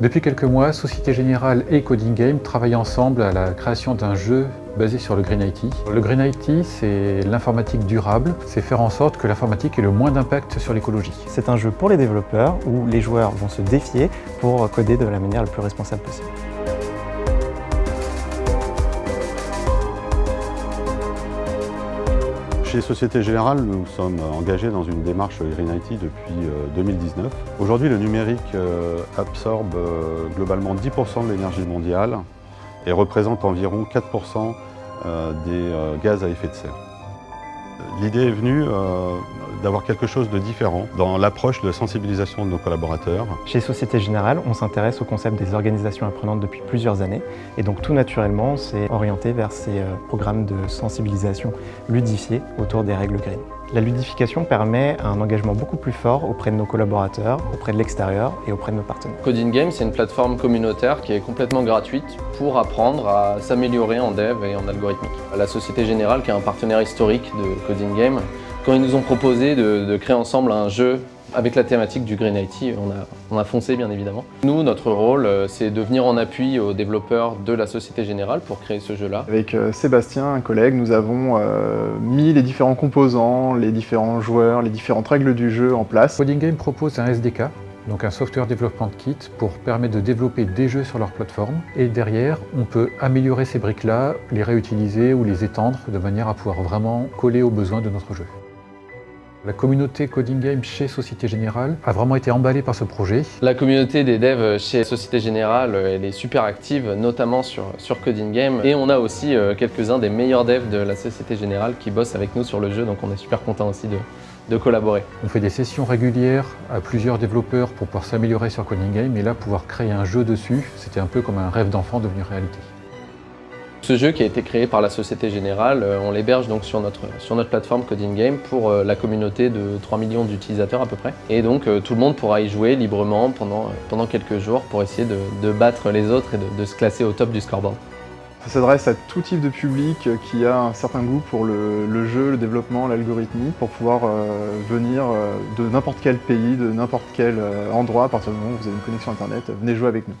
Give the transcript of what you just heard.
Depuis quelques mois, Société Générale et Coding Game travaillent ensemble à la création d'un jeu basé sur le Green IT. Le Green IT, c'est l'informatique durable, c'est faire en sorte que l'informatique ait le moins d'impact sur l'écologie. C'est un jeu pour les développeurs où les joueurs vont se défier pour coder de la manière la plus responsable possible. Chez Société Générale, nous sommes engagés dans une démarche Green IT depuis 2019. Euh, Aujourd'hui, le numérique euh, absorbe euh, globalement 10% de l'énergie mondiale et représente environ 4% des gaz à effet de serre. L'idée est venue d'avoir quelque chose de différent dans l'approche de sensibilisation de nos collaborateurs. Chez Société Générale, on s'intéresse au concept des organisations apprenantes depuis plusieurs années et donc tout naturellement, c'est orienté vers ces euh, programmes de sensibilisation ludifiés autour des règles green. La ludification permet un engagement beaucoup plus fort auprès de nos collaborateurs, auprès de l'extérieur et auprès de nos partenaires. Coding Game, c'est une plateforme communautaire qui est complètement gratuite pour apprendre à s'améliorer en dev et en algorithmique. La Société Générale, qui est un partenaire historique de Coding Game, quand ils nous ont proposé de, créer ensemble un jeu avec la thématique du Green IT, on a, on a foncé bien évidemment. Nous, notre rôle, euh, c'est de venir en appui aux développeurs de la Société Générale pour créer ce jeu-là. Avec euh, Sébastien, un collègue, nous avons euh, mis les différents composants, les différents joueurs, les différentes règles du jeu en place. Coding Game propose un SDK, donc un Software Development Kit, pour permettre de développer des jeux sur leur plateforme. Et derrière, on peut améliorer ces briques-là, les réutiliser ou les étendre de manière à pouvoir vraiment coller aux besoins de notre jeu. La communauté Coding Game chez Société Générale a vraiment été emballée par ce projet. La communauté des devs chez Société Générale, elle est super active, notamment sur, sur Coding Game. Et on a aussi euh, quelques-uns des meilleurs devs de la Société Générale qui bossent avec nous sur le jeu, donc on est super content aussi de, de collaborer. On fait des sessions régulières à plusieurs développeurs pour pouvoir s'améliorer sur Coding Game et là pouvoir créer un jeu dessus, c'était un peu comme un rêve d'enfant devenu réalité. Ce jeu qui a été créé par la Société Générale, euh, on l'héberge donc sur notre, plateforme Coding Game pour euh, la communauté de 3 millions d'utilisateurs à peu près. Et donc euh, tout le monde pourra y jouer librement pendant, pendant quelques jours pour essayer de, battre les autres et de, se classer au top du scoreboard. Ça s'adresse à tout type de public qui a un certain goût pour le, jeu, le développement, l'algorithmie, pour pouvoir venir de n'importe quel pays, de n'importe quel endroit, à partir du moment où vous avez une connexion internet, venez jouer avec nous.